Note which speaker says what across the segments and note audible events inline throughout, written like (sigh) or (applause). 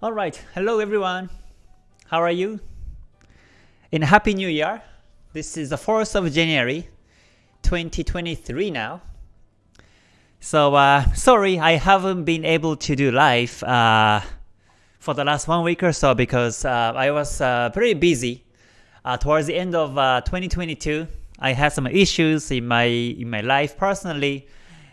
Speaker 1: Alright, hello everyone. How are you? In Happy New Year. This is the 4th of January 2023 now. So uh, sorry I haven't been able to do live uh, for the last one week or so because uh, I was uh, pretty busy. Uh, towards the end of uh, 2022, I had some issues in my in my life personally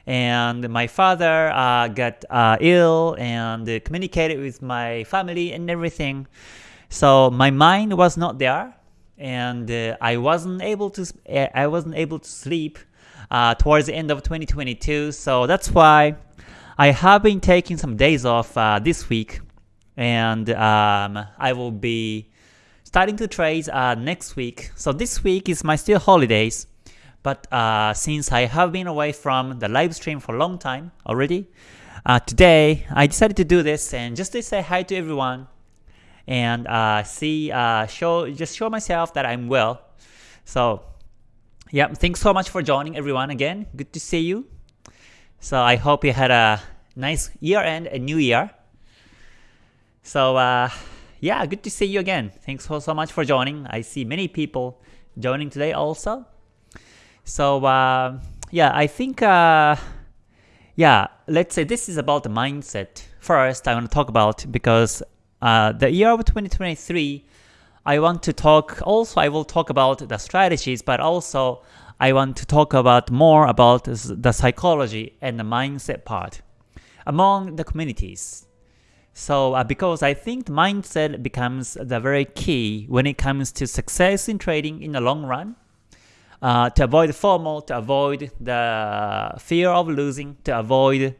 Speaker 1: and my father uh, got uh, ill and uh, communicated with my family and everything. So my mind was not there, and uh, I wasn't able to eh, I wasn't able to sleep uh, towards the end of 2022. So that's why I have been taking some days off uh, this week, and um, I will be starting to trade next week. So this week is my still holidays. But uh, since I have been away from the live stream for a long time already, uh, today I decided to do this and just to say hi to everyone and uh, see, uh, show, just show myself that I'm well. So, yeah, thanks so much for joining everyone again. Good to see you. So I hope you had a nice year end and new year. So uh, yeah, good to see you again. Thanks so, so much for joining. I see many people joining today also. So uh, yeah, I think uh, yeah, let's say this is about the mindset. First, I want to talk about because uh, the year of 2023, I want to talk. Also, I will talk about the strategies, but also I want to talk about more about the psychology and the mindset part among the communities. So uh, because I think mindset becomes the very key when it comes to success in trading in the long run uh, to avoid FOMO, to avoid the fear of losing, to avoid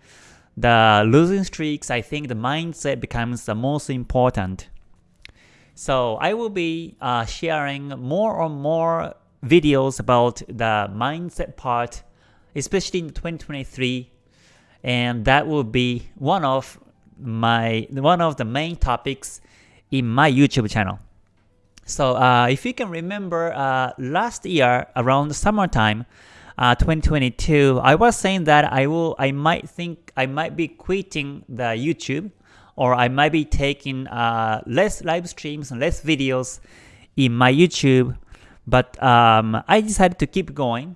Speaker 1: the losing streaks, I think the mindset becomes the most important. So I will be uh, sharing more and more videos about the mindset part, especially in 2023, and that will be one of my one of the main topics in my YouTube channel. So uh, if you can remember uh, last year around summertime, uh, 2022, I was saying that I will, I might think I might be quitting the YouTube, or I might be taking uh, less live streams and less videos in my YouTube. But um, I decided to keep going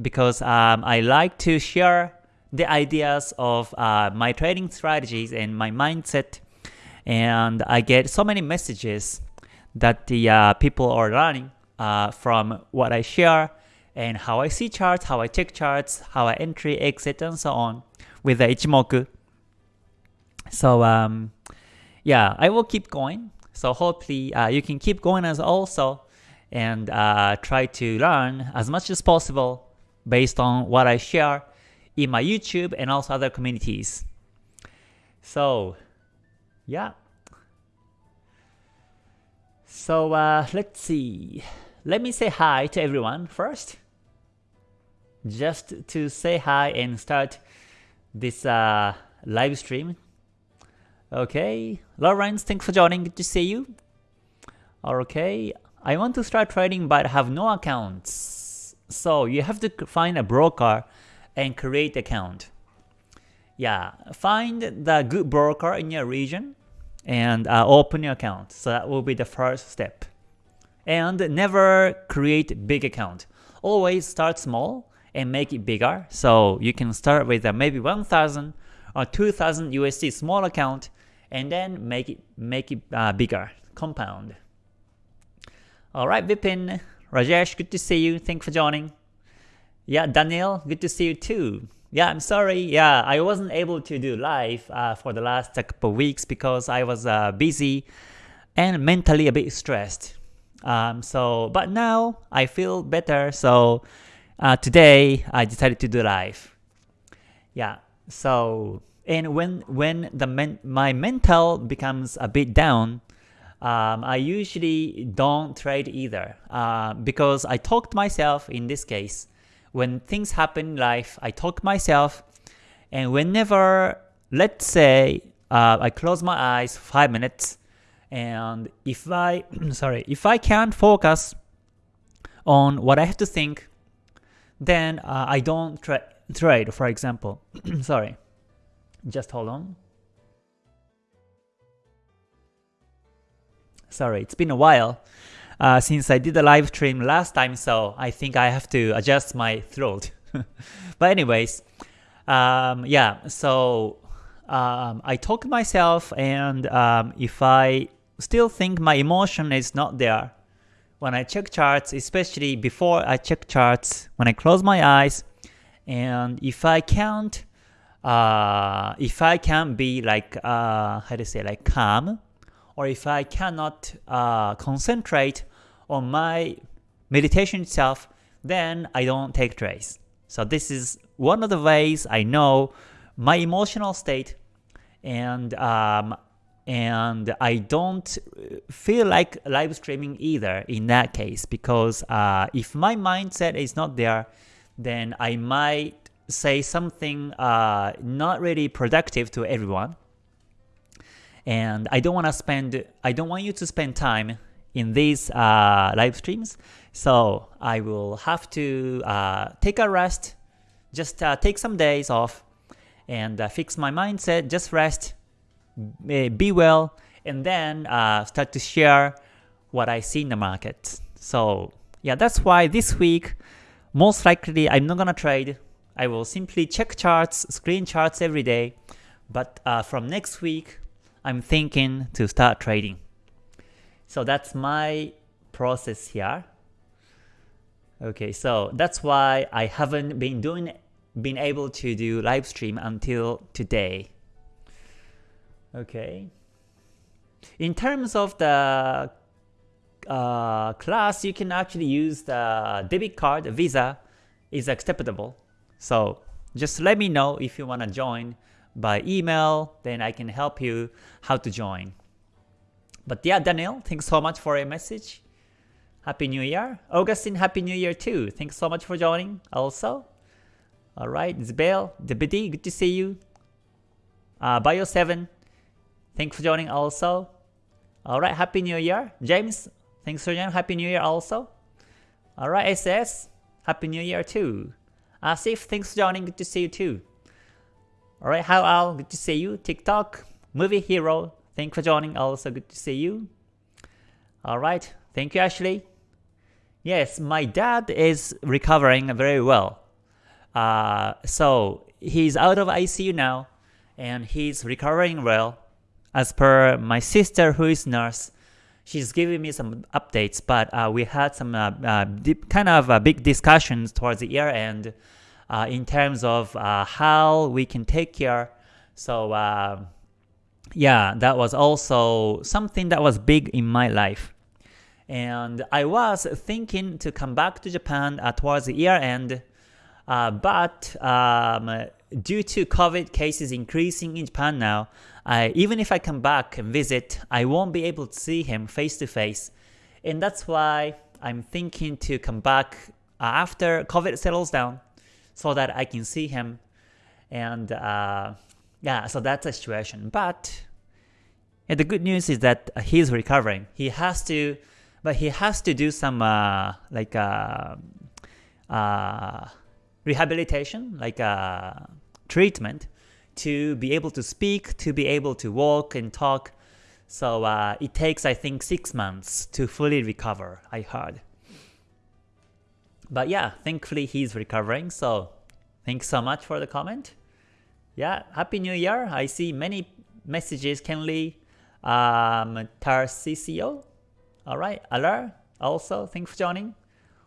Speaker 1: because um, I like to share the ideas of uh, my trading strategies and my mindset, and I get so many messages that the uh, people are learning uh, from what I share and how I see charts, how I check charts, how I entry, exit, and so on with the Ichimoku. So um, yeah, I will keep going. So hopefully uh, you can keep going as also and uh, try to learn as much as possible based on what I share in my YouTube and also other communities. So yeah, so uh, let's see. Let me say hi to everyone first. Just to say hi and start this uh, live stream. Okay, Lawrence, thanks for joining. Good to see you. Okay, I want to start trading but have no accounts. So you have to find a broker and create account. Yeah, find the good broker in your region and uh, open your account. So that will be the first step. And never create big account. Always start small and make it bigger. So you can start with a maybe 1000 or 2000 USD small account and then make it make it uh, bigger, compound. Alright, Vipin, Rajesh, good to see you. Thanks for joining. Yeah, Daniel, good to see you too. Yeah, I'm sorry. Yeah, I wasn't able to do live uh, for the last couple weeks because I was uh, busy and mentally a bit stressed. Um, so, but now I feel better. So uh, today I decided to do live. Yeah. So and when when the men my mental becomes a bit down, um, I usually don't trade either uh, because I talked myself in this case when things happen in life, I talk myself, and whenever, let's say, uh, I close my eyes five minutes, and if I, (clears throat) sorry, if I can't focus on what I have to think, then uh, I don't tra trade, for example. (clears throat) sorry, just hold on. sorry, it's been a while uh, since I did the live stream last time, so I think I have to adjust my throat. (laughs) but anyways, um, yeah, so um, I talk to myself and um, if I still think my emotion is not there, when I check charts, especially before I check charts, when I close my eyes, and if I can't, uh, if I can be like, uh, how to say, like calm, or if I cannot uh, concentrate on my meditation itself, then I don't take trades. So this is one of the ways I know my emotional state and um, and I don't feel like live streaming either in that case because uh, if my mindset is not there, then I might say something uh, not really productive to everyone. And I don't want to spend, I don't want you to spend time in these uh, live streams. So I will have to uh, take a rest, just uh, take some days off and uh, fix my mindset, just rest, be well, and then uh, start to share what I see in the market. So yeah, that's why this week, most likely I'm not gonna trade. I will simply check charts, screen charts every day. But uh, from next week, I'm thinking to start trading. So that's my process here. Okay, so that's why I haven't been doing been able to do live stream until today. Okay. In terms of the uh, class, you can actually use the debit card, Visa is acceptable. So just let me know if you want to join by email, then I can help you how to join. But yeah, Daniel, thanks so much for your message. Happy New Year. Augustine, Happy New Year too. Thanks so much for joining also. Alright, Zbel, Debiti, good to see you. Uh, Bio7, thanks for joining also. Alright, Happy New Year. James, thanks for joining. Happy New Year also. Alright, SS, Happy New Year too. Asif, thanks for joining. Good to see you too. Alright, How Al, good to see you. TikTok, Movie Hero, thanks for joining. Also good to see you. Alright, thank you Ashley. Yes, my dad is recovering very well. Uh, so he's out of ICU now and he's recovering well. As per my sister who is nurse, she's giving me some updates, but uh, we had some uh, uh deep, kind of uh, big discussions towards the year end uh, in terms of how we can take care. So yeah, that was also something that was big in my life. And I was thinking to come back to Japan towards the year end, but um, due to COVID cases increasing in Japan now, I, even if I come back and visit, I won't be able to see him face to face. And that's why I'm thinking to come back after COVID settles down so that I can see him. And uh, yeah, so that's the situation. But yeah, the good news is that he's recovering. He has to, but he has to do some uh, like uh, uh, rehabilitation, like uh, treatment to be able to speak, to be able to walk and talk. So uh, it takes, I think, six months to fully recover, I heard. But yeah, thankfully he's recovering, so thanks so much for the comment. Yeah, Happy New Year. I see many messages, Kenley, um, Tarcisio. Alright, Alar, also, thanks for joining.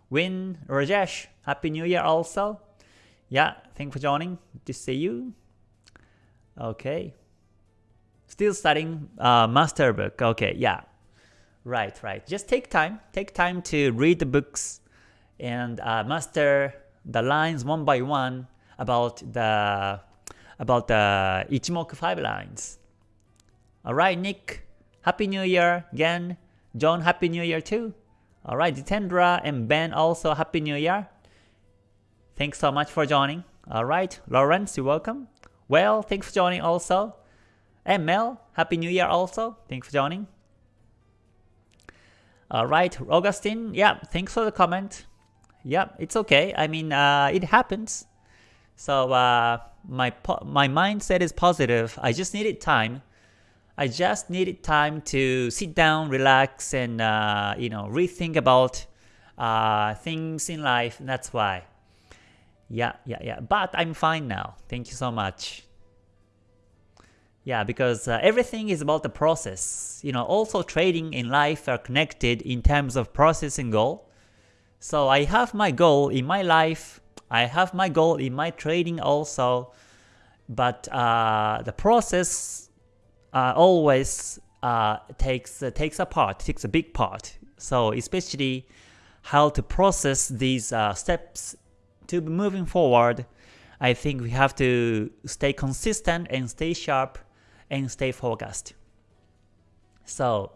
Speaker 1: Win, Rajesh, Happy New Year also. Yeah, thanks for joining. Good to see you. Okay. Still studying uh, master book. Okay, yeah. Right, right. Just take time. Take time to read the books and uh, master the lines one by one about the about the Ichimoku 5 lines. Alright, Nick. Happy New Year again. John, Happy New Year too. Alright, Jitendra and Ben also Happy New Year. Thanks so much for joining. Alright, Lawrence, you're welcome. Well, thanks for joining also. And Mel, Happy New Year also. Thanks for joining. Alright, Augustine, yeah, thanks for the comment. Yeah, it's okay. I mean, uh, it happens. So uh, my my mindset is positive. I just needed time. I just needed time to sit down, relax, and uh, you know rethink about uh, things in life. That's why. Yeah, yeah, yeah. But I'm fine now. Thank you so much. Yeah, because uh, everything is about the process. You know, also trading in life are connected in terms of process and goal. So I have my goal in my life. I have my goal in my trading also. But uh, the process uh, always uh, takes uh, takes a part, takes a big part. So especially how to process these uh, steps to be moving forward, I think we have to stay consistent and stay sharp and stay focused. So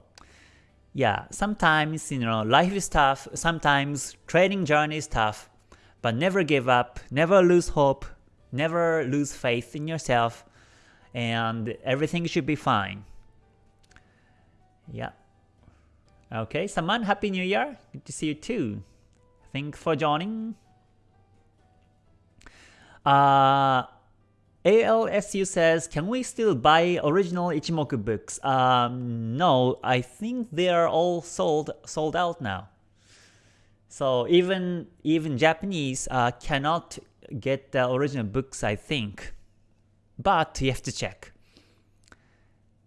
Speaker 1: yeah, sometimes you know life is tough, sometimes trading journey is tough, but never give up, never lose hope, never lose faith in yourself, and everything should be fine. Yeah. Okay, Saman, Happy New Year. Good to see you too. Thank for joining. Uh, ALSU says, can we still buy original Ichimoku books? Um, no, I think they are all sold sold out now. So even even Japanese uh, cannot get the original books, I think. But you have to check.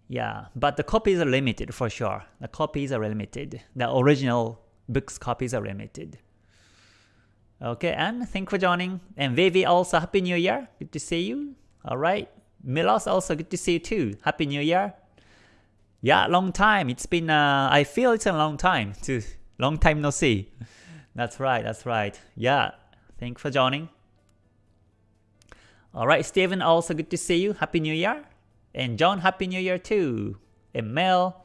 Speaker 1: Yeah, but the copies are limited for sure. The copies are limited. The original books copies are limited. Okay, and thank for joining. And Vivi also, Happy New Year. Good to see you. Alright. Milos also, good to see you too. Happy New Year. Yeah, long time. It's been, uh, I feel it's a long time. To Long time no see. That's right, that's right. Yeah, thank for joining. Alright, Steven, also good to see you. Happy New Year. And John, Happy New Year too. And Mel,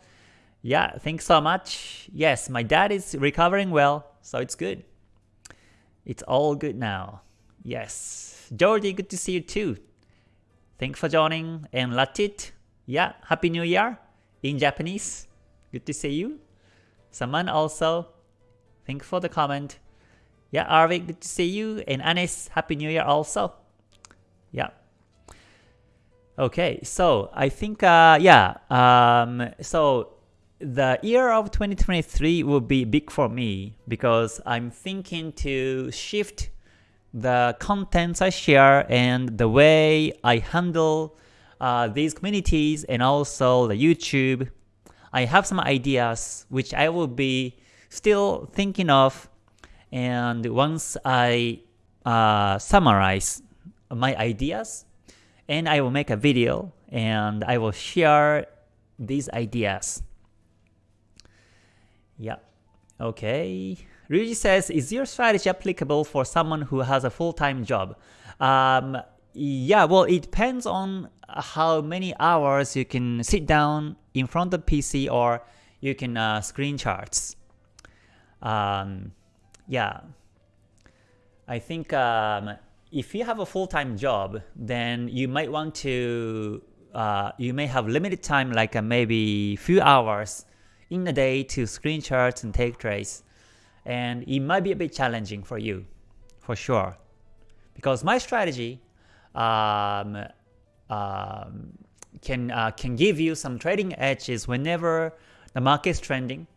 Speaker 1: yeah, thanks so much. Yes, my dad is recovering well, so it's good. It's all good now. Yes. Jordi, good to see you too. Thanks for joining. And Latit, yeah, Happy New Year in Japanese. Good to see you. Saman also, thanks for the comment. Yeah, Arvik, good to see you. And Anis, Happy New Year also. Yeah. Okay, so I think, uh, yeah, um, so the year of 2023 will be big for me because I'm thinking to shift the contents I share and the way I handle uh, these communities and also the YouTube. I have some ideas which I will be still thinking of and once I uh, summarize my ideas and I will make a video and I will share these ideas. Yeah. Okay. Ryuji says, is your strategy applicable for someone who has a full-time job? Um, yeah, well, it depends on how many hours you can sit down in front of PC or you can uh, screen charts. Um, yeah, I think um, if you have a full-time job, then you might want to, uh, you may have limited time, like uh, maybe few hours in a day to screen charts and take trades. And it might be a bit challenging for you, for sure. Because my strategy um, um, can, uh, can give you some trading edges whenever the market is trending.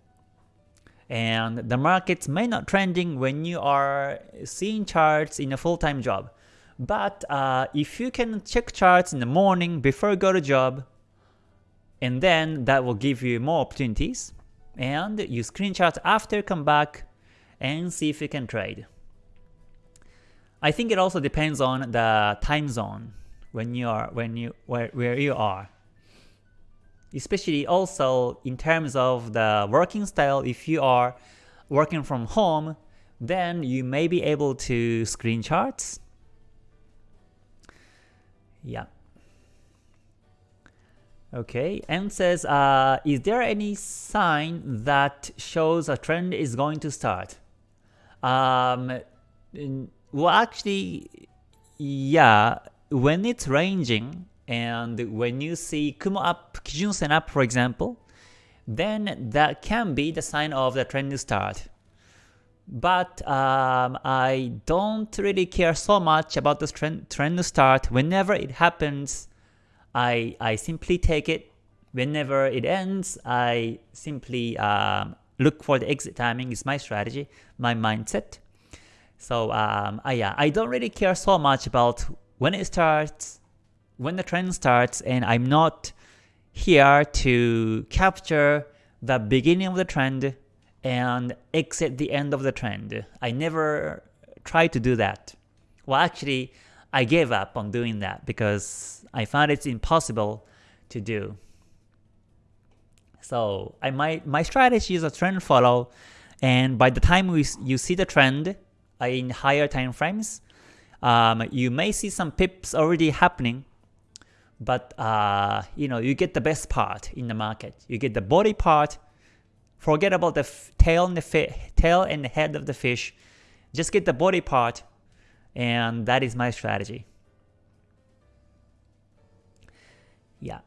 Speaker 1: And the markets may not trending when you are seeing charts in a full-time job. But uh, if you can check charts in the morning before you go to job, and then that will give you more opportunities and you screenshot after come back and see if you can trade. I think it also depends on the time zone when you are when you where, where you are. Especially also in terms of the working style if you are working from home then you may be able to screen charts. Yeah. Okay, and says, uh, is there any sign that shows a trend is going to start? Um, well, actually, yeah, when it's ranging and when you see Kumo up, Kijun Sen up, for example, then that can be the sign of the trend start. But um, I don't really care so much about this trend, trend start. Whenever it happens, I, I simply take it whenever it ends, I simply um, look for the exit timing is my strategy, my mindset. So um, I, yeah, I don't really care so much about when it starts, when the trend starts, and I'm not here to capture the beginning of the trend and exit the end of the trend. I never try to do that. Well, actually, I gave up on doing that because I found it's impossible to do. So I my my strategy is a trend follow, and by the time we, you see the trend uh, in higher time frames, um, you may see some pips already happening, but uh, you know you get the best part in the market. You get the body part. Forget about the tail and the tail and the head of the fish. Just get the body part, and that is my strategy. Yeah.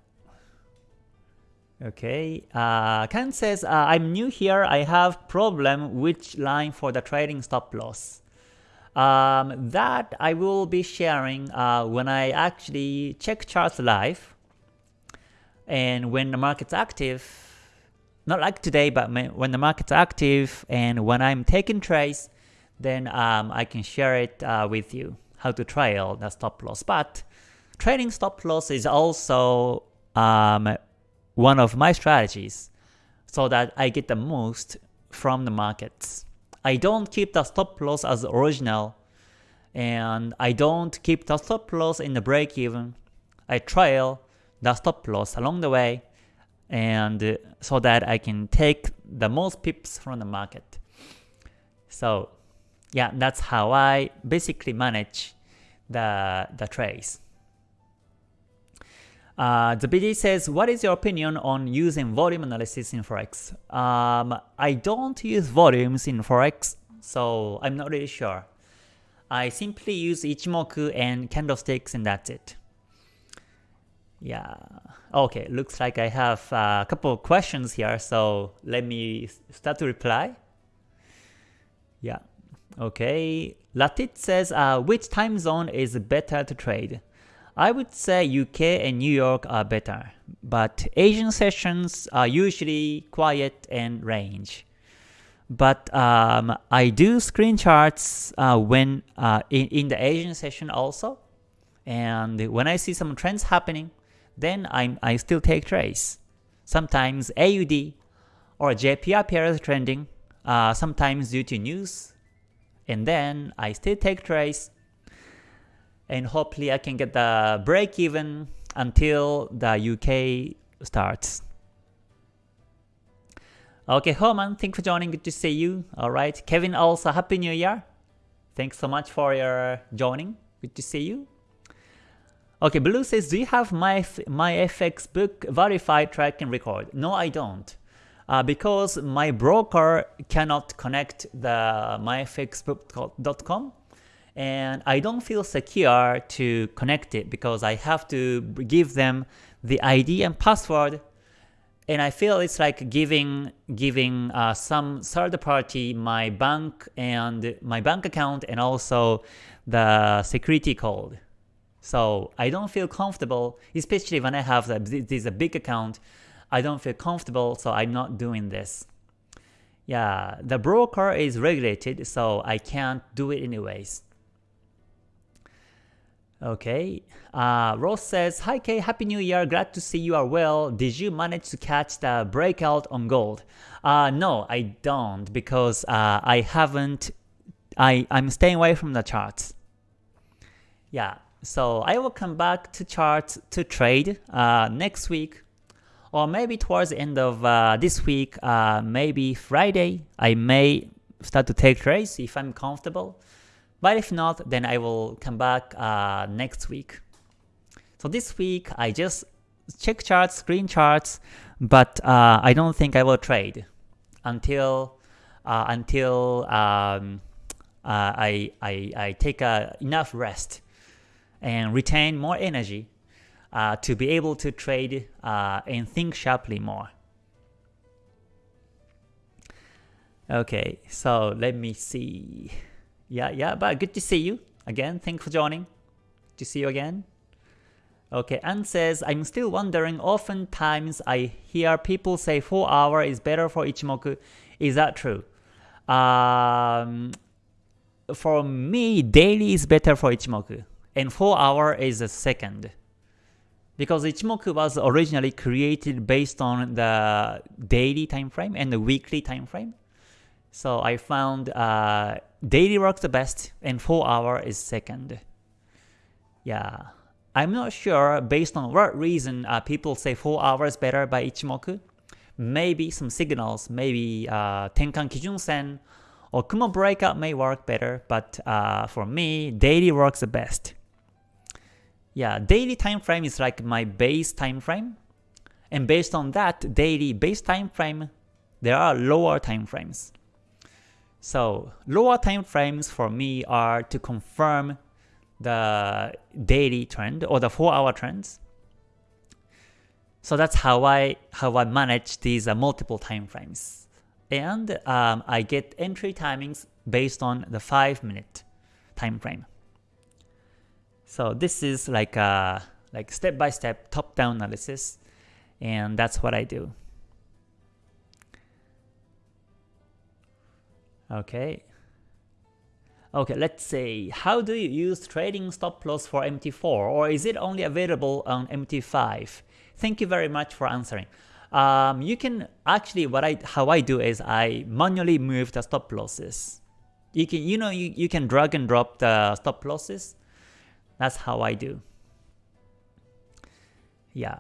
Speaker 1: Okay, uh, Ken says, uh, I'm new here, I have problem which line for the trailing stop loss. Um, that I will be sharing uh, when I actually check charts live and when the market's active, not like today, but when the market's active and when I'm taking trades, then um, I can share it uh, with you, how to trail the stop loss. But trailing stop loss is also um, one of my strategies so that I get the most from the markets. I don't keep the stop loss as original and I don't keep the stop loss in the break even. I trail the stop loss along the way and uh, so that I can take the most pips from the market. So yeah, that's how I basically manage the, the trades. Uh, the BD says, what is your opinion on using volume analysis in Forex? Um, I don't use volumes in Forex, so I'm not really sure. I simply use Ichimoku and candlesticks and that's it. Yeah, okay, looks like I have a couple of questions here, so let me start to reply. Yeah, okay. Latit says, uh, which time zone is better to trade? I would say UK and New York are better, but Asian sessions are usually quiet and range. But um, I do screen charts uh, when uh, in, in the Asian session also, and when I see some trends happening, then i I still take trades. Sometimes AUD or JPY pair is trending, uh, sometimes due to news, and then I still take trades and hopefully I can get the break even until the UK starts. Okay, Herman, thanks for joining. Good to see you. Alright, Kevin also, Happy New Year. Thanks so much for your joining. Good to see you. Okay, Blue says, do you have my my FX book verified track and record? No, I don't. Uh, because my broker cannot connect the myfxbook.com and I don't feel secure to connect it because I have to give them the ID and password and I feel it's like giving giving uh, some third party my bank and my bank account and also the security code. So I don't feel comfortable, especially when I have the, this is a big account. I don't feel comfortable, so I'm not doing this. Yeah, the broker is regulated, so I can't do it anyways. Okay. Uh, Ross says, Hi Kay, Happy New Year, glad to see you are well. Did you manage to catch the breakout on gold? Uh, no, I don't because uh, I haven't, I, I'm staying away from the charts. Yeah, so I will come back to charts to trade uh, next week or maybe towards the end of uh, this week, uh, maybe Friday, I may start to take trades if I'm comfortable. But if not, then I will come back uh, next week. So this week, I just check charts, screen charts, but uh, I don't think I will trade until uh, until um, uh, I, I, I take uh, enough rest and retain more energy uh, to be able to trade and think sharply more. Okay, so let me see. Yeah, yeah, but good to see you again. Thanks for joining. To see you again. Okay, and says, I'm still wondering, oftentimes I hear people say 4 hour is better for Ichimoku. Is that true? Um, for me, daily is better for Ichimoku, and 4 hour is a second. Because Ichimoku was originally created based on the daily time frame and the weekly time frame. So I found uh, daily works the best and 4 hour is second. Yeah. I'm not sure based on what reason uh, people say 4 hours better by Ichimoku. Maybe some signals, maybe uh, Tenkan Kijun Sen or Kumo Breakout may work better, but uh, for me, daily works the best. Yeah, daily time frame is like my base time frame. And based on that daily base time frame, there are lower time frames. So lower time frames for me are to confirm the daily trend or the 4 hour trends. So that's how I how I manage these uh, multiple time frames. And um, I get entry timings based on the 5 minute time frame. So this is like a like step by step top down analysis and that's what I do. Okay. Okay, let's say, how do you use trailing stop loss for MT4 or is it only available on MT5? Thank you very much for answering. Um, you can actually what I how I do is I manually move the stop losses. You can you know you, you can drag and drop the stop losses. That's how I do. Yeah.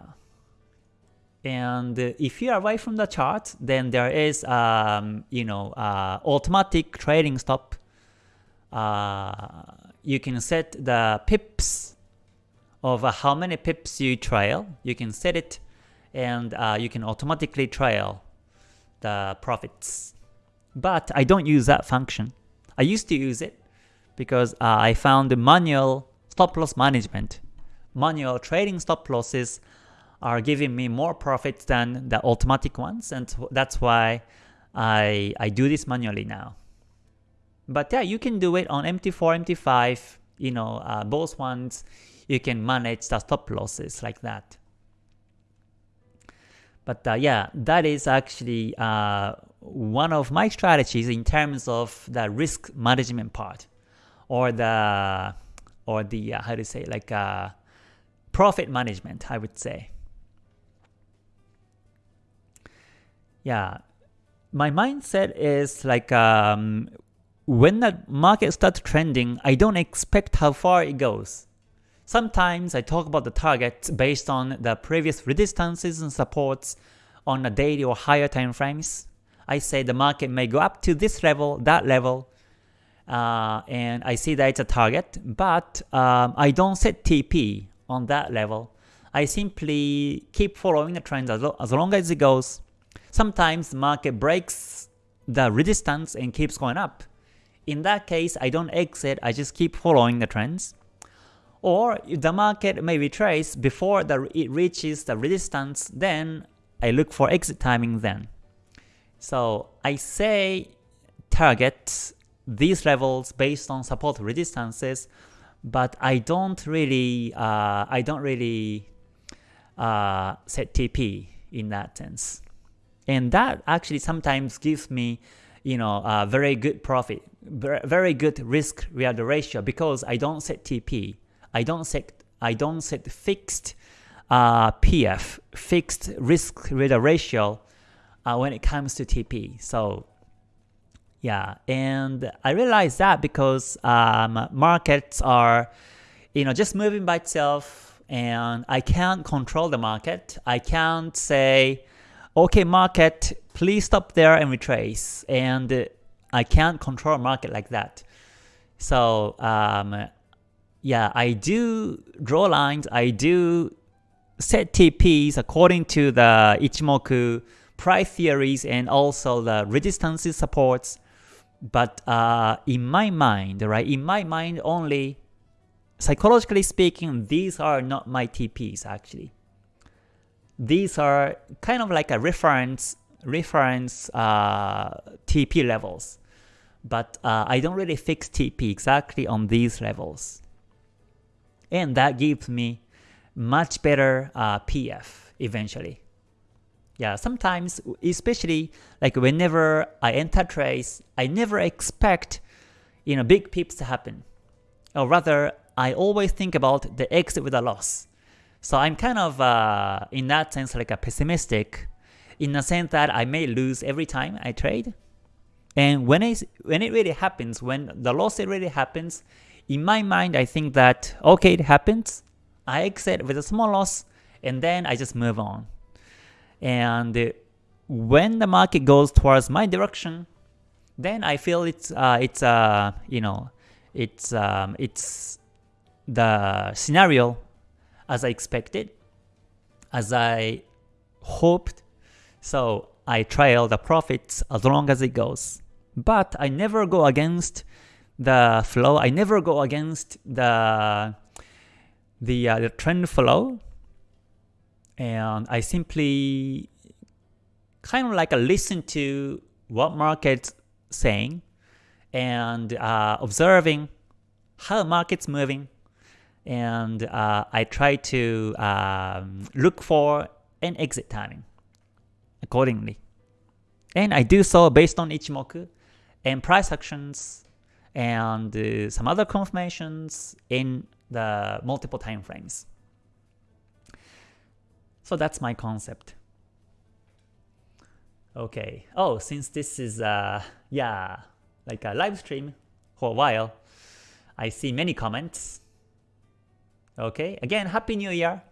Speaker 1: And if you are away from the chart, then there is um, you know uh, automatic trailing stop uh, you can set the pips of uh, how many pips you trail. You can set it and uh, you can automatically trail the profits. But I don't use that function. I used to use it because uh, I found the manual stop loss management, manual trailing stop losses are giving me more profits than the automatic ones and that's why I, I do this manually now. But yeah, you can do it on MT4, MT5, you know, uh, both ones, you can manage the stop losses like that. But uh, yeah, that is actually uh, one of my strategies in terms of the risk management part, or the or the uh, how to say like uh, profit management, I would say. Yeah, my mindset is like um, when the market starts trending, I don't expect how far it goes. Sometimes I talk about the targets based on the previous resistances and supports on a daily or higher time frames. I say the market may go up to this level, that level, uh, and I see that it's a target, but um, I don't set TP on that level. I simply keep following the trends as, as long as it goes. Sometimes market breaks the resistance and keeps going up. In that case, I don't exit, I just keep following the trends. Or the market may retrace before the, it reaches the resistance, then I look for exit timing then. So I say target these levels based on support resistances, but I don't really uh, I don't really uh, set TP in that sense, and that actually sometimes gives me you know a very good profit very good risk reward ratio because I don't set TP. I don't set I don't set fixed uh, PF, fixed risk reward ratio uh, when it comes to TP. So yeah, and I realized that because um, markets are you know just moving by itself and I can't control the market. I can't say, okay market, please stop there and retrace. And I can't control market like that. So um, yeah, I do draw lines, I do set TPs according to the Ichimoku price theories and also the resistances supports. But uh, in my mind, right, in my mind only, psychologically speaking, these are not my TPs actually. These are kind of like a reference reference uh, TP levels but uh, I don't really fix TP exactly on these levels. And that gives me much better uh, PF eventually. Yeah, sometimes, especially like whenever I enter trades, I never expect you know big pips to happen. Or rather, I always think about the exit with a loss. So I'm kind of uh, in that sense like a pessimistic, in the sense that I may lose every time I trade. And when it when it really happens, when the loss really happens, in my mind I think that okay it happens, I exit with a small loss, and then I just move on. And when the market goes towards my direction, then I feel it's uh, it's uh, you know it's um, it's the scenario as I expected, as I hoped. So I trail the profits as long as it goes. But I never go against the flow. I never go against the the, uh, the trend flow and I simply kind of like listen to what market's saying and uh, observing how market's moving and uh, I try to um, look for an exit timing accordingly. And I do so based on Ichimoku and price actions and uh, some other confirmations in the multiple time frames. So that's my concept. Okay. Oh, since this is uh yeah, like a live stream for a while, I see many comments. Okay. Again, happy new year.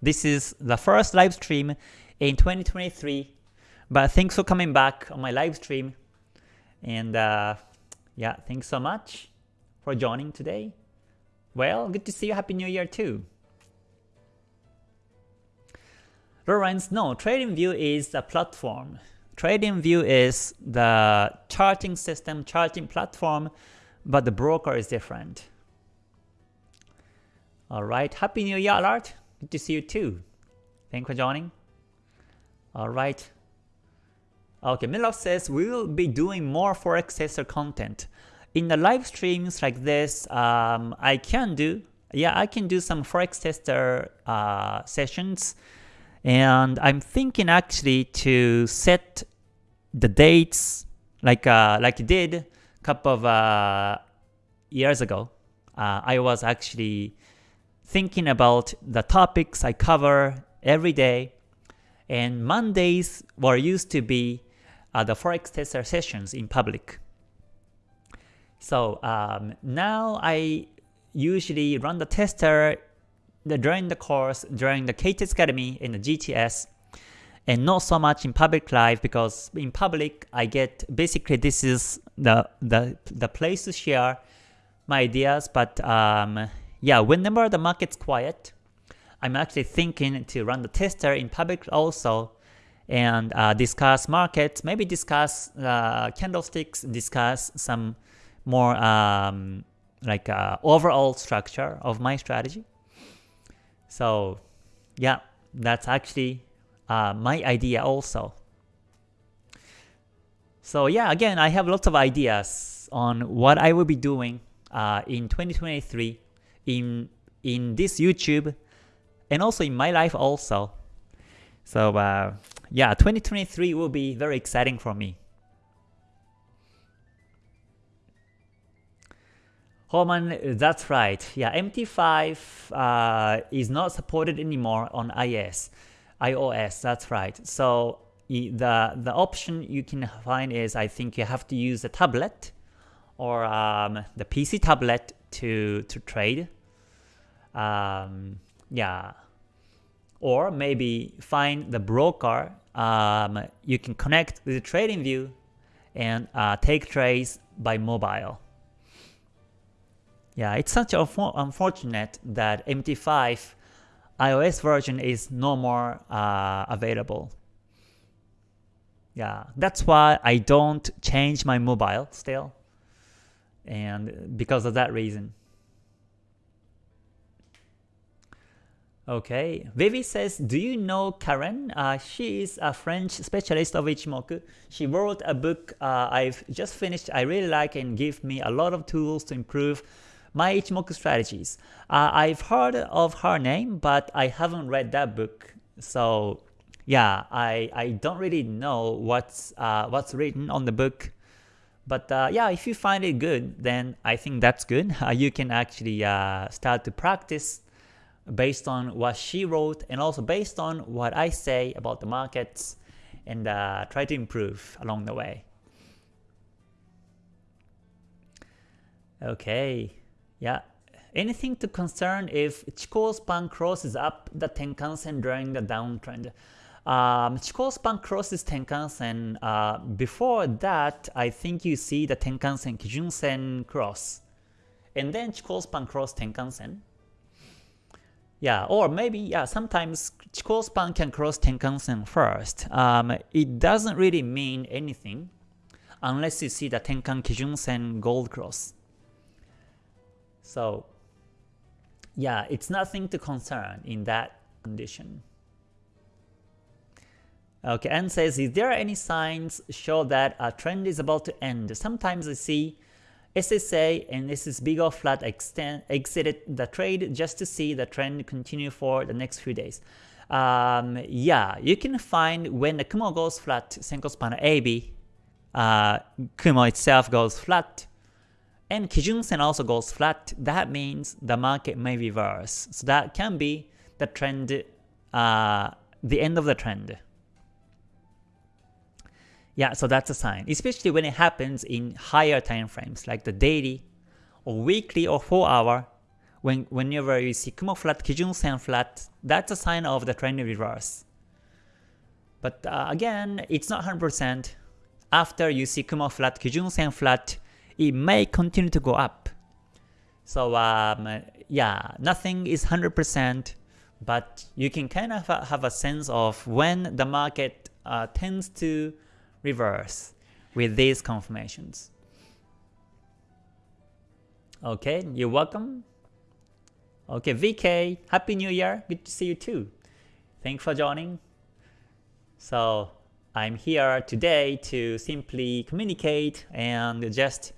Speaker 1: This is the first live stream in 2023. But thanks for coming back on my live stream. And uh, yeah, thanks so much for joining today. Well, good to see you. Happy New Year too. Lawrence, no, TradingView is a platform. TradingView is the charting system, charting platform, but the broker is different. Alright, Happy New Year, Alert. Good to see you too. Thanks for joining. Alright. Okay, Milov says we will be doing more Forex tester content in the live streams like this, um, I can do, yeah, I can do some Forex tester uh, sessions. And I'm thinking actually to set the dates like uh, like I did a couple of uh, years ago. Uh, I was actually thinking about the topics I cover every day. And Mondays were used to be uh, the Forex tester sessions in public. So um, now I usually run the tester during the course, during the KTest Academy and the GTS, and not so much in public live because in public I get basically this is the the the place to share my ideas. But um, yeah, whenever the market's quiet, I'm actually thinking to run the tester in public also and uh, discuss markets, maybe discuss uh, candlesticks, discuss some more um, like uh, overall structure of my strategy. So yeah, that's actually uh, my idea also. So yeah, again, I have lots of ideas on what I will be doing uh, in 2023 in in this YouTube and also in my life also. So uh, yeah, 2023 will be very exciting for me. Holman, that's right. Yeah, MT5 uh, is not supported anymore on iOS. iOS, that's right. So the the option you can find is I think you have to use a tablet or um, the PC tablet to to trade. Um, yeah, or maybe find the broker. Um, you can connect with the TradingView and uh, take trades by mobile. Yeah, it's such a unfortunate that MT5 iOS version is no more uh, available. Yeah, that's why I don't change my mobile still. And because of that reason. Okay, Vivi says, do you know Karen? Uh, she is a French specialist of Ichimoku. She wrote a book uh, I've just finished I really like and give me a lot of tools to improve My Ichimoku Strategies. Uh, I've heard of her name, but I haven't read that book. So yeah, I, I don't really know what's uh, what's written on the book. But uh, yeah, if you find it good, then I think that's good. (laughs) Uh, you can actually uh, start to practice based on what she wrote and also based on what I say about the markets and uh, try to improve along the way. Okay, yeah. Anything to concern if Chikou span crosses up the Tenkan-sen during the downtrend? Um, Chikou span crosses Tenkan-sen. Uh, before that, I think you see the Tenkan-sen Kijun-sen cross. And then Chikou span cross Tenkan-sen. Yeah, or maybe, yeah, sometimes Chikou span can cross Tenkan-sen first. Um, it doesn't really mean anything unless you see the Tenkan Kijun-sen gold cross. So yeah, it's nothing to concern in that condition. Okay, and says, is there any signs show that a trend is about to end? Sometimes I see SSA and this SSB go flat extend, exited the trade just to see the trend continue for the next few days. Um, yeah, you can find when the Kumo goes flat, Senkou span AB, uh, Kumo itself goes flat, and Kijun Sen also goes flat, that means the market may reverse. So that can be the trend, uh, the end of the trend. Yeah, so that's a sign, especially when it happens in higher time frames like the daily or weekly or 4 hour. When, whenever you see Kumo flat, Kijun Sen flat, that's a sign of the trend reverse. But uh, again, it's not 100%. After you see Kumo flat, Kijun Sen flat, it may continue to go up. So um, yeah, nothing is 100%, but you can kind of have a sense of when the market uh, tends to reverse with these confirmations. Okay, you're welcome. Okay, VK, Happy New Year. Good to see you too. Thanks for joining. So I'm here today to simply communicate and just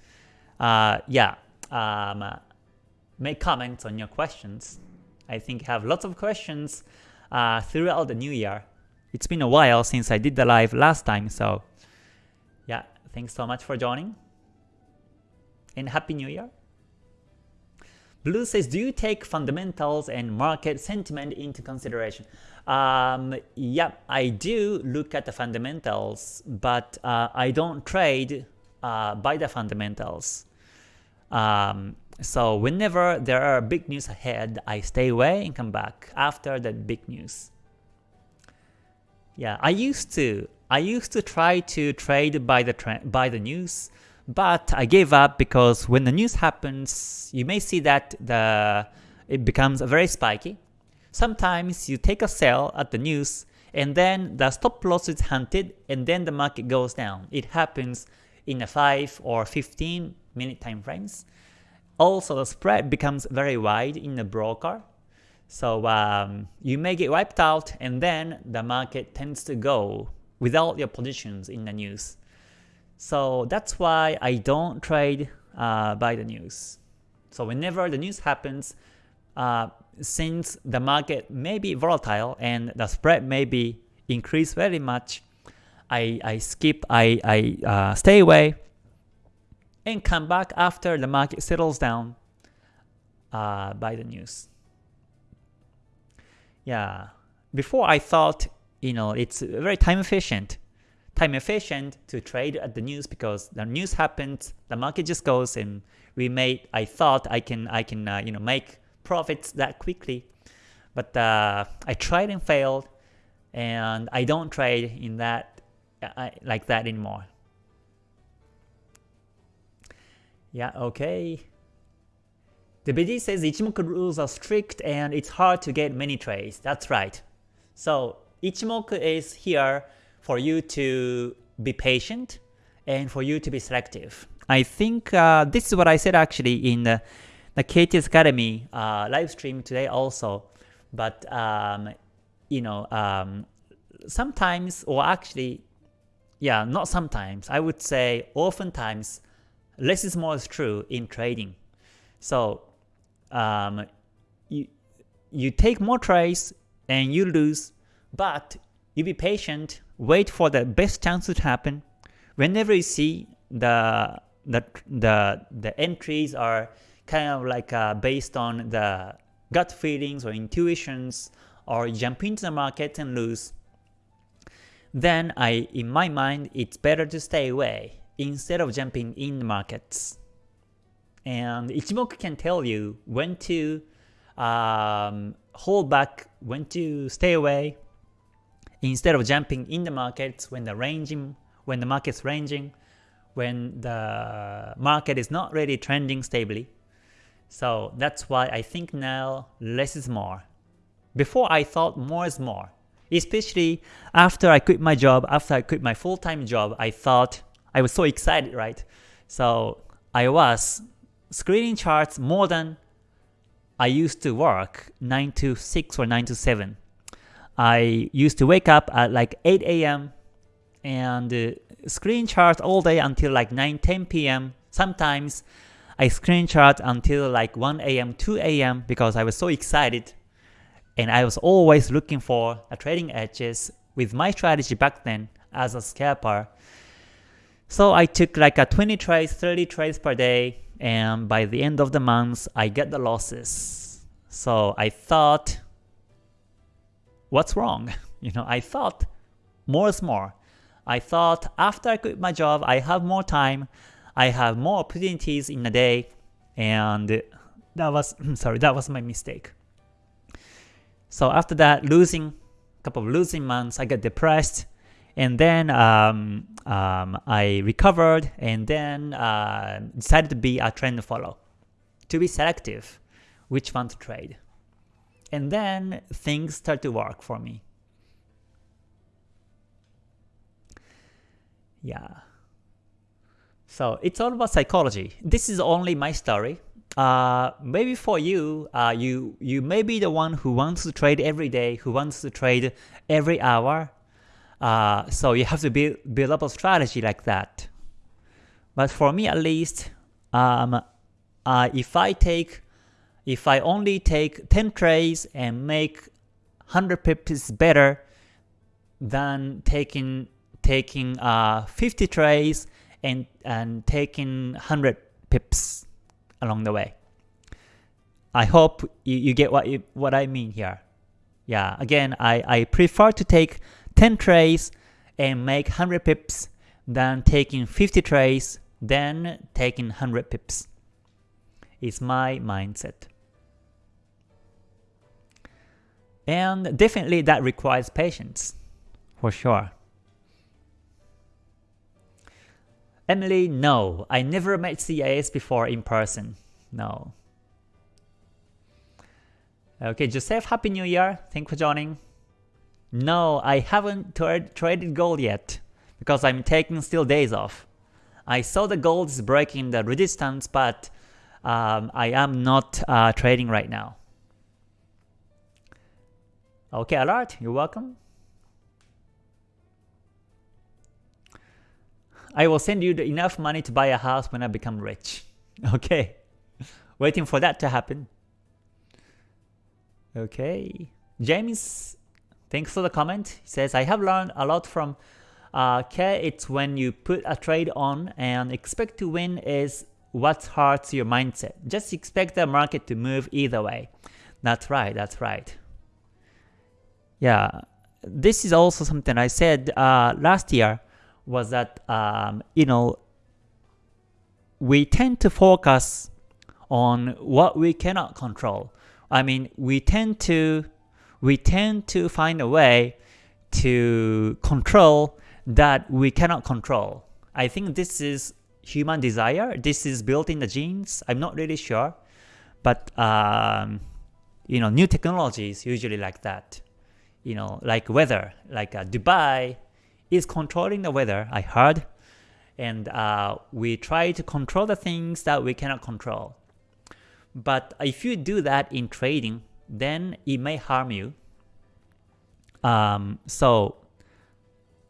Speaker 1: uh, yeah, um, make comments on your questions. I think I have lots of questions uh, throughout the new year. It's been a while since I did the live last time, so thanks so much for joining. And Happy New Year! Blue says, do you take fundamentals and market sentiment into consideration? Um, yeah, I do look at the fundamentals, but uh, I don't trade uh, by the fundamentals. Um, so whenever there are big news ahead, I stay away and come back after that big news. Yeah, I used to. I used to try to trade by the by the news, but I gave up because when the news happens, you may see that the it becomes very spiky. Sometimes you take a sell at the news and then the stop loss is hunted and then the market goes down. It happens in a 5 or 15 minute time frames. Also, the spread becomes very wide in the broker. So um, you may get wiped out and then the market tends to go without your positions in the news. So that's why I don't trade uh, by the news. So whenever the news happens, uh, since the market may be volatile and the spread may be increased very much, I, I skip, I, I uh, stay away and come back after the market settles down uh, by the news. Yeah, before I thought, you know, it's very time efficient. Time efficient to trade at the news because the news happens, the market just goes, and we made. I thought I can, I can, uh, you know, make profits that quickly, but uh, I tried and failed, and I don't trade in that uh, like that anymore. Yeah, okay. The BD says the Ichimoku rules are strict and it's hard to get many trades. That's right. So Ichimoku is here for you to be patient and for you to be selective. I think uh, this is what I said actually in the, the KTS Academy uh, live stream today also. But um, you know, um, sometimes or actually, yeah, not sometimes. I would say oftentimes less is more is true in trading. So um, you you take more trades and you lose, but you be patient, wait for the best chance to happen. Whenever you see the the the the entries are kind of like uh, based on the gut feelings or intuitions, or jump into the market and lose, then I, in my mind, it's better to stay away instead of jumping in the markets. And Ichimoku can tell you when to um, hold back, when to stay away, instead of jumping in the markets when the ranging, when the market's ranging, when the market is not really trending stably. So that's why I think now less is more. Before I thought more is more. Especially after I quit my job, after I quit my full-time job, I thought I was so excited, right? So I was screening charts more than I used to work 9 to 6 or 9 to 7. I used to wake up at like 8 a.m. and uh, screen chart all day until like 9 10 p.m. Sometimes I screen chart until like 1 a.m. 2 a.m. because I was so excited and I was always looking for a trading edges with my strategy back then as a scalper. So I took like a 20 trades, 30 trades per day, and by the end of the month, I get the losses. So I thought, what's wrong? (laughs) You know, I thought more is more. I thought after I quit my job, I have more time, I have more opportunities in a day, and that was (clears throat) sorry, that was my mistake. So after that, losing couple of losing months, I got depressed, and then um, um, I recovered, and then uh, decided to be a trend follow, to be selective, which one to trade. And then things start to work for me. Yeah. So it's all about psychology. This is only my story uh, maybe for you, uh, you you may be the one who wants to trade every day, who wants to trade every hour. Uh, so you have to build build up a strategy like that. But for me, at least, um, uh, if I take, if I only take 10 trades and make 100 pips better than taking taking uh 50 trades and and taking 100 pips along the way. I hope you, you get what you, what I mean here. Yeah, again, I, I prefer to take 10 trades and make 100 pips than taking 50 trades, then taking 100 pips. It's my mindset. And definitely that requires patience, for sure. Emily, no. I never met CIS before in person. No. Okay, Joseph, Happy New Year. Thanks for joining. No, I haven't tra traded gold yet because I'm taking still days off. I saw the gold is breaking the resistance, but um, I am not uh, trading right now. Okay, alert, you're welcome. I will send you enough money to buy a house when I become rich. (laughs) Okay. Waiting for that to happen. Okay. James, thanks for the comment. He says, I have learned a lot from uh, care it's when you put a trade on and expect to win is what hurts your mindset. Just expect the market to move either way. That's right, that's right. Yeah, this is also something I said uh, last year was that um, you know we tend to focus on what we cannot control. I mean, we tend to we tend to find a way to control that we cannot control. I think this is human desire. This is built in the genes. I'm not really sure, but um, you know, new technologies usually like that. You know, like weather, like uh, Dubai is controlling the weather, I heard, and uh, we try to control the things that we cannot control. But if you do that in trading, then it may harm you. Um, so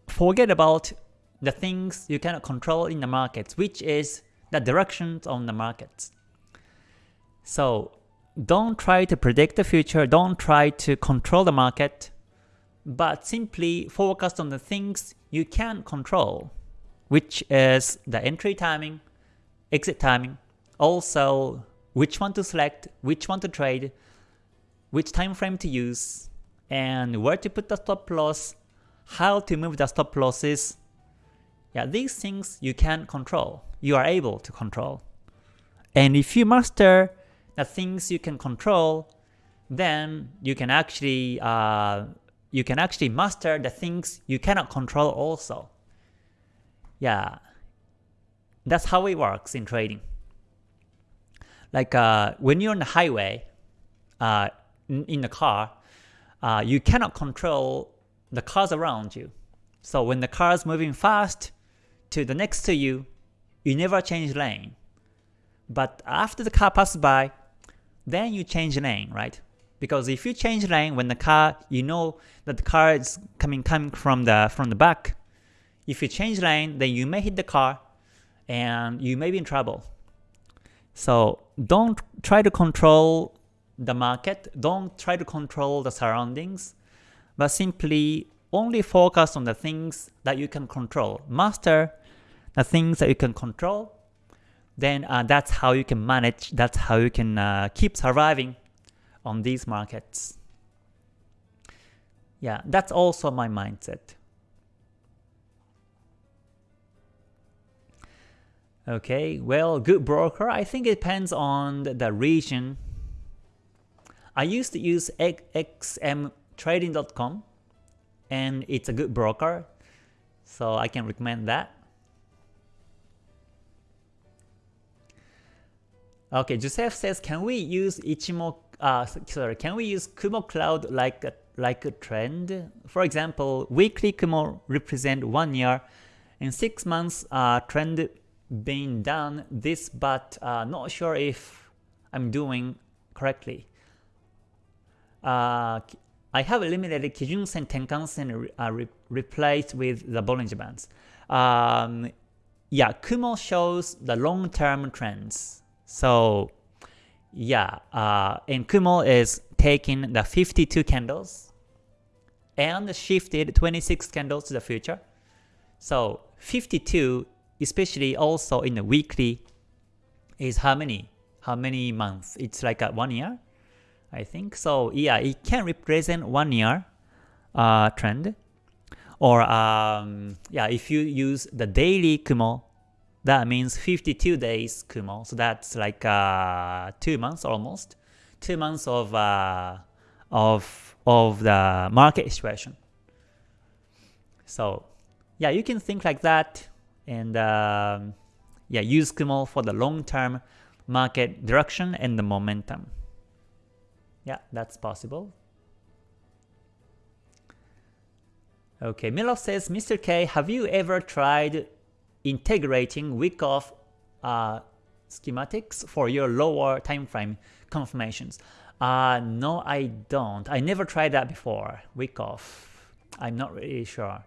Speaker 1: forget about the things you cannot control in the markets, which is the directions on the markets. So don't try to predict the future, don't try to control the market, but simply focus on the things you can control, which is the entry timing, exit timing, also which one to select, which one to trade, which time frame to use, and where to put the stop loss, how to move the stop losses. Yeah, these things you can control. You are able to control. And if you master the things you can control, then you can actually uh, you can actually master the things you cannot control also. Yeah, that's how it works in trading. Like uh, when you're on the highway, uh, in, in the car, uh, you cannot control the cars around you. So when the car is moving fast to the next to you, you never change lane. But after the car passes by, then you change lane, right? Because if you change lane when the car, you know that the car is coming coming from the from the back. If you change lane, then you may hit the car, and you may be in trouble. So don't try to control the market, don't try to control the surroundings, but simply only focus on the things that you can control. Master the things that you can control, then uh, that's how you can manage, that's how you can uh, keep surviving on these markets. Yeah, that's also my mindset. Okay, well, good broker, I think it depends on the region. I used to use xmtrading.com and it's a good broker, so I can recommend that. Okay, Joseph says, can we use Ichimo, uh, sorry, can we use Kumo Cloud like a, like a trend? For example, weekly Kumo represent one year and six months uh, trend being done this but uh, not sure if I'm doing correctly. Uh, I have eliminated Kijun-sen, Tenkan-sen uh, re replaced with the Bollinger Bands. Um, yeah, Kumo shows the long-term trends. So yeah, uh, and Kumo is taking the 52 candles and shifted 26 candles to the future. So 52 especially also in the weekly, is how many? How many months? It's like a one year, I think. So yeah, it can represent one year uh, trend. Or um, yeah, if you use the daily Kumo, that means 52 days Kumo. So that's like uh, two months almost, two months of uh, of of the market situation. So yeah, you can think like that and um, yeah, use Kumo for the long-term market direction and the momentum. Yeah, that's possible. Okay, Milo says, Mr. K, have you ever tried integrating Wyckoff uh, schematics for your lower time frame confirmations? Uh, no, I don't. I never tried that before. Wyckoff. I'm not really sure.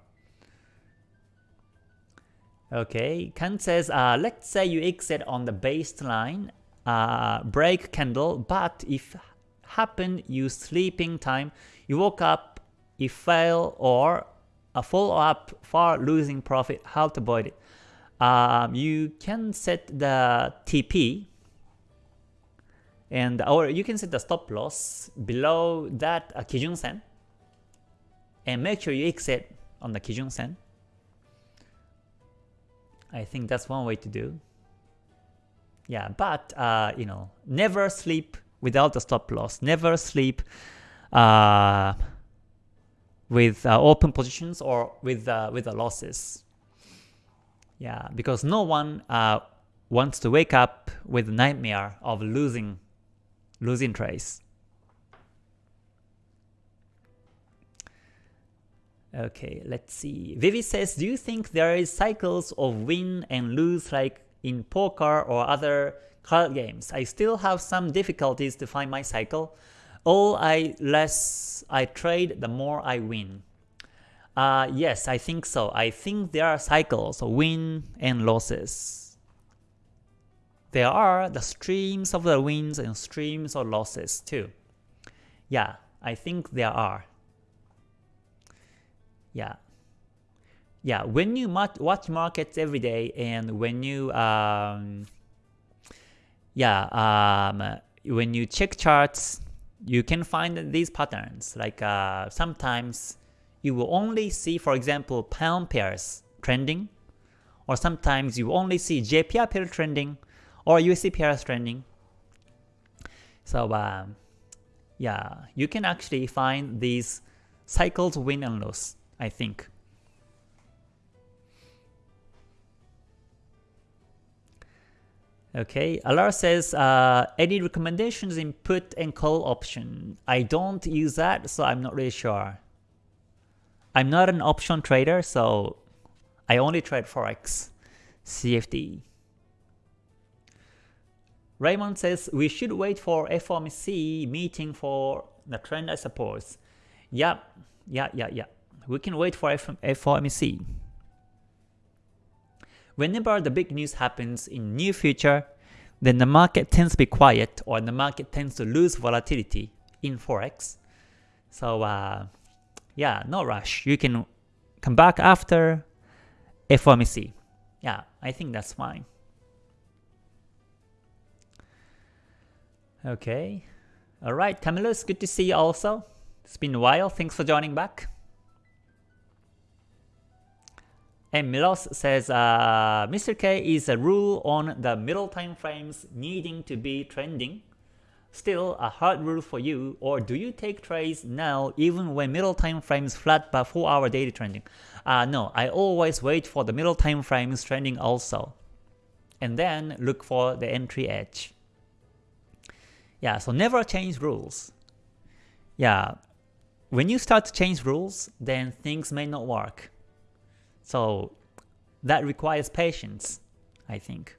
Speaker 1: Okay, Kant says, uh, let's say you exit on the baseline uh, break candle, but if happen you sleeping time, you woke up, you fail or a follow up for losing profit, how to avoid it? Um, you can set the TP and or you can set the stop loss below that uh, Kijun Sen and make sure you exit on the Kijun Sen I think that's one way to do. Yeah, but uh, you know, never sleep without a stop loss. Never sleep uh, with uh, open positions or with uh, with the losses. Yeah, because no one uh, wants to wake up with a nightmare of losing losing trades. Okay, let's see. Vivi says, do you think there is cycles of win and lose like in poker or other card games? I still have some difficulties to find my cycle. All I less I trade, the more I win. Uh, yes, I think so. I think there are cycles of win and losses. there are the streams of the wins and streams of losses too. Yeah, I think there are. Yeah. Yeah, when you watch markets every day and when you um, yeah, um, when you check charts, you can find these patterns. Like uh, sometimes you will only see, for example, pound pairs trending, or sometimes you only see JPY pair trending, or USD pairs trending. So um, yeah, you can actually find these cycles win and lose, I think. Okay, Alar says, uh, any recommendations in put and call option? I don't use that, so I'm not really sure. I'm not an option trader, so I only trade Forex, CFD. Raymond says, we should wait for FOMC meeting for the trend, I suppose. Yeah, yeah, yeah, yeah. We can wait for FOMC. Whenever the big news happens in near future, then the market tends to be quiet or the market tends to lose volatility in Forex. So uh, yeah, no rush. You can come back after FOMC. Yeah, I think that's fine. Okay. Alright, Camillus, good to see you also. It's been a while. Thanks for joining back. And Milos says, uh, Mr. K is a rule on the middle time frames needing to be trending. Still a hard rule for you, or do you take trades now even when middle time frames flat but 4 hour daily trending? Uh, no, I always wait for the middle time frames trending also. And then look for the entry edge. Yeah, so never change rules. Yeah, when you start to change rules, then things may not work. So that requires patience, I think.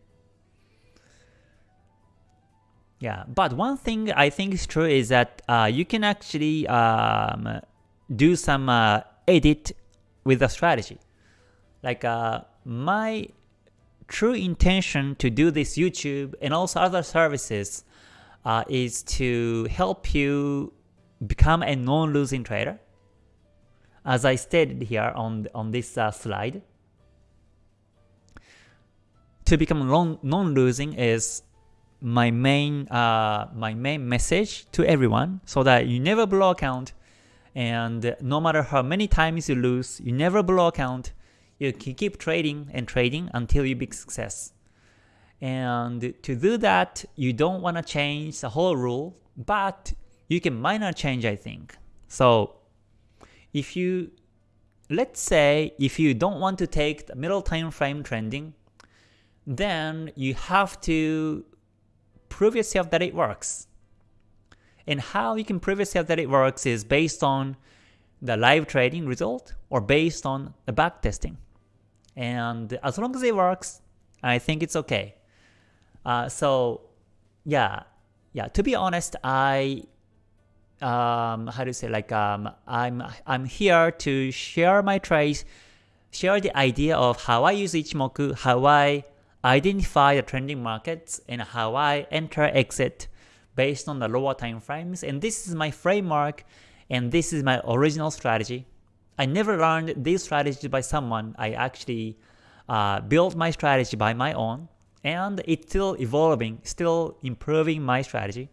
Speaker 1: Yeah, but one thing I think is true is that uh, you can actually um, do some uh, edit with the strategy. Like uh, my true intention to do this YouTube and also other services uh, is to help you become a non-losing trader as I stated here on, on this uh, slide. To become non-losing is my main uh, my main message to everyone so that you never blow account and no matter how many times you lose, you never blow account, you can keep trading and trading until you big success. And to do that, you don't want to change the whole rule, but you can minor change I think. So if you, let's say if you don't want to take the middle time frame trending, then you have to prove yourself that it works. And how you can prove yourself that it works is based on the live trading result or based on the back testing. And as long as it works, I think it's okay. Uh, so yeah, yeah. To be honest, I um, how to say like um, I'm I'm here to share my trades, share the idea of how I use Ichimoku, how I identify the trending markets, and how I enter exit based on the lower time frames. And this is my framework, and this is my original strategy. I never learned this strategy by someone. I actually uh, built my strategy by my own, and it's still evolving, still improving my strategy.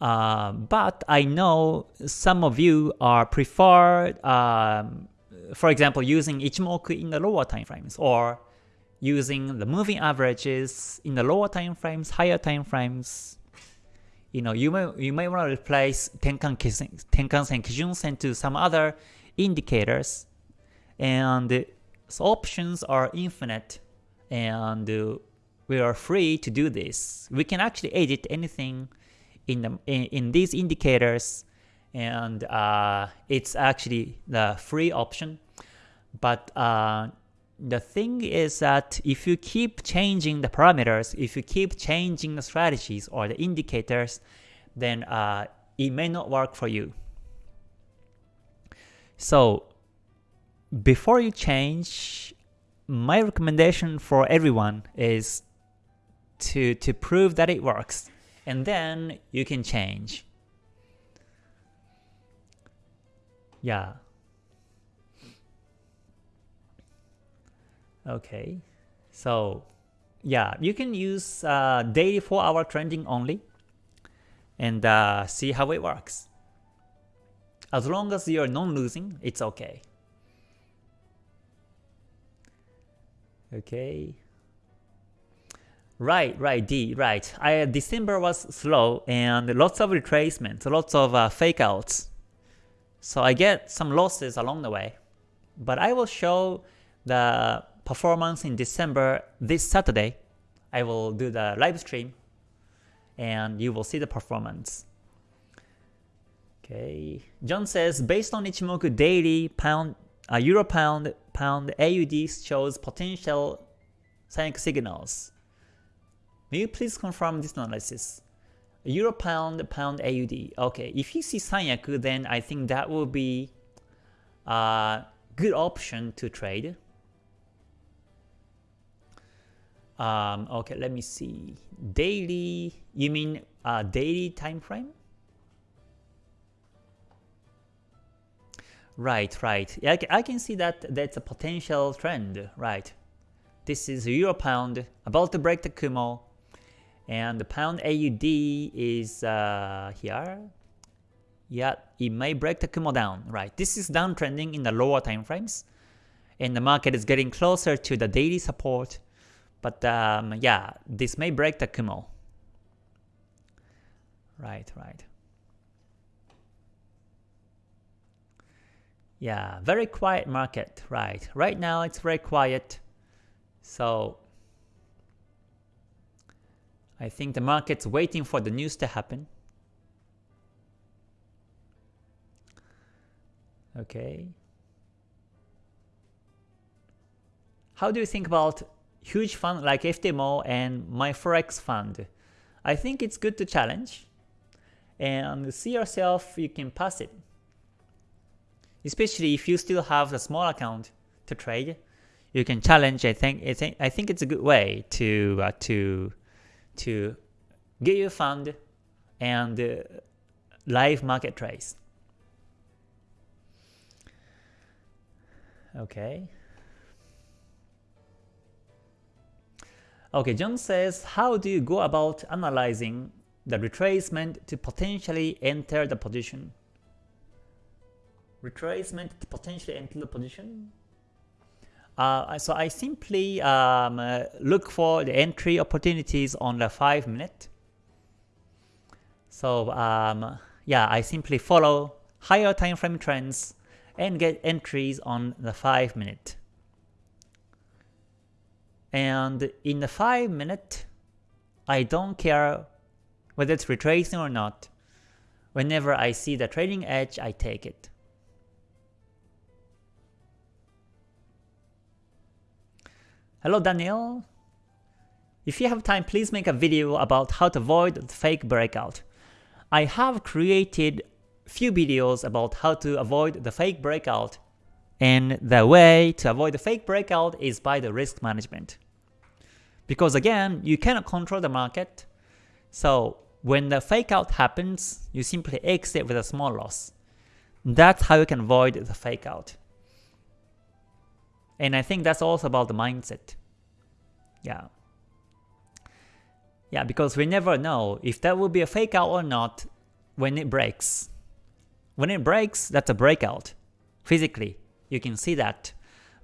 Speaker 1: Uh, but I know some of you are prefer, um, for example, using Ichimoku in the lower time frames or using the moving averages in the lower time frames, higher time frames. You know, you may you may want to replace Tenkan Tenkan-sen, Kijun-sen to some other indicators, and so options are infinite, and we are free to do this. We can actually edit anything in, the, in, in these indicators and uh, it's actually the free option. But uh, the thing is that if you keep changing the parameters, if you keep changing the strategies or the indicators, then uh, it may not work for you. So before you change, my recommendation for everyone is to, to prove that it works. And then you can change. Yeah. Okay. So yeah, you can use uh, daily 4 hour trending only and uh, see how it works. As long as you're non-losing, it's okay. Okay. Right, right, D, right. I, December was slow and lots of retracements, lots of uh, fake outs. So I get some losses along the way. But I will show the performance in December this Saturday. I will do the live stream and you will see the performance. Okay, John says based on Ichimoku daily pound uh, euro pound pound AUD shows potential Sanyaku signals. May you please confirm this analysis? Euro pound pound AUD. Okay, if you see Sanyaku, then I think that will be a good option to trade. Um, okay, let me see. Daily, you mean uh, daily time frame? Right, right. Yeah, I can see that that's a potential trend, right. This is Euro Pound, about to break the Kumo, and the Pound AUD is uh, here. Yeah, it may break the Kumo down, right. This is downtrending in the lower time frames, and the market is getting closer to the daily support, but um, yeah, this may break the Kumo. Right, right. Yeah, very quiet market, right. Right now it's very quiet. So I think the market's waiting for the news to happen. Okay. How do you think about huge fund like FTMO and my Forex fund? I think it's good to challenge and see yourself you can pass it especially if you still have a small account to trade, you can challenge. I think I think it's a good way to uh, to to get your fund and uh, live market trades. Okay. Okay, John says, how do you go about analyzing the retracement to potentially enter the position? retracement to potentially enter the position. Uh, so I simply um, uh, look for the entry opportunities on the 5 minute. So um, yeah, I simply follow higher time frame trends and get entries on the 5 minute. And in the 5 minute, I don't care whether it's retracing or not. Whenever I see the trading edge, I take it. Hello Daniel. If you have time, please make a video about how to avoid the fake breakout. I have created few videos about how to avoid the fake breakout and the way to avoid the fake breakout is by the risk management. Because again, you cannot control the market, so when the fake out happens, you simply exit with a small loss. That's how you can avoid the fake out. And I think that's also about the mindset. Yeah. Yeah, because we never know if that will be a fake out or not when it breaks. When it breaks, that's a breakout. Physically, you can see that.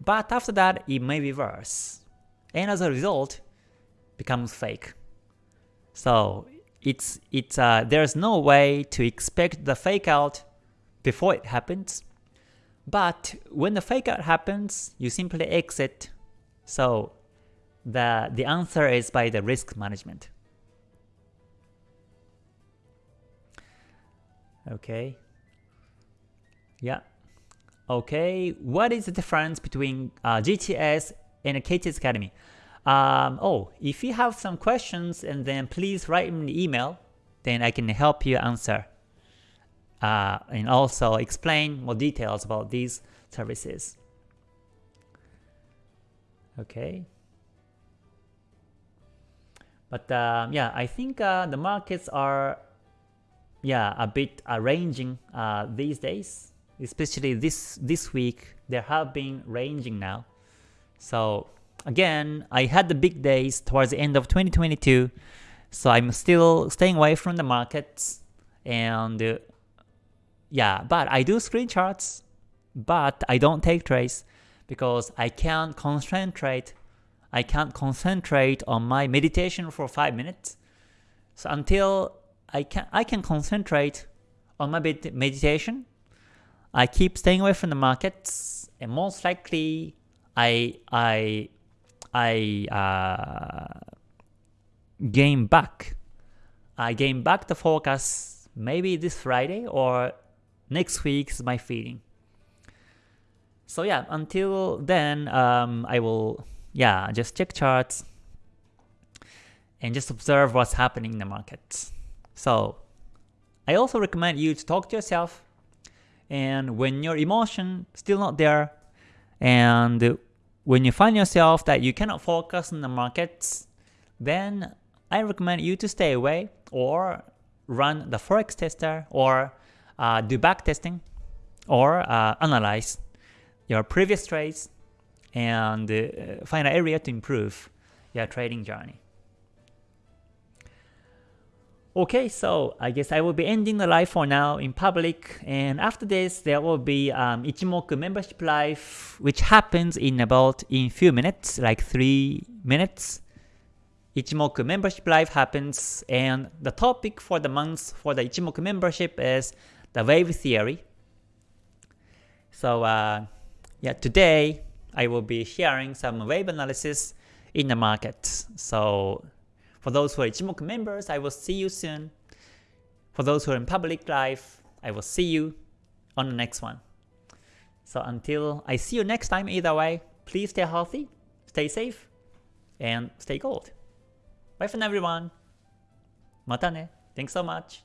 Speaker 1: But after that, it may reverse. And as a result, becomes fake. So it's it's uh, there's no way to expect the fake out before it happens. But when the fake out happens, you simply exit. So the, the answer is by the risk management. Okay. Yeah. Okay, what is the difference between uh, GTS and a KTS Academy? Um, oh, if you have some questions, and then please write me an email, then I can help you answer uh, and also explain more details about these services. Okay. But uh, yeah, I think uh, the markets are yeah a bit uh, ranging uh, these days, especially this this week. There have been ranging now. So again, I had the big days towards the end of 2022, so I'm still staying away from the markets and uh, yeah, but I do screen charts, but I don't take trades because I can't concentrate I can't concentrate on my meditation for 5 minutes. So until I can I can concentrate on my meditation, I keep staying away from the markets and most likely I I I uh, gain back. I gain back the focus maybe this Friday or next week is my feeling. So yeah, until then, um, I will yeah just check charts and just observe what's happening in the markets. So I also recommend you to talk to yourself and when your emotion still not there and when you find yourself that you cannot focus on the markets, then I recommend you to stay away or run the forex tester or uh, do back testing or uh, analyze your previous trades and uh, find an area to improve your trading journey. Okay, so I guess I will be ending the live for now in public and after this there will be um, Ichimoku membership live which happens in about in few minutes, like 3 minutes. Ichimoku membership live happens and the topic for the month for the Ichimoku membership is the wave theory. So uh, yeah, today I will be sharing some wave analysis in the market. So for those who are Ichimoku members, I will see you soon. For those who are in public life, I will see you on the next one. So until I see you next time either way, please stay healthy, stay safe, and stay gold. Bye for now everyone. Mata ne. Thanks so much.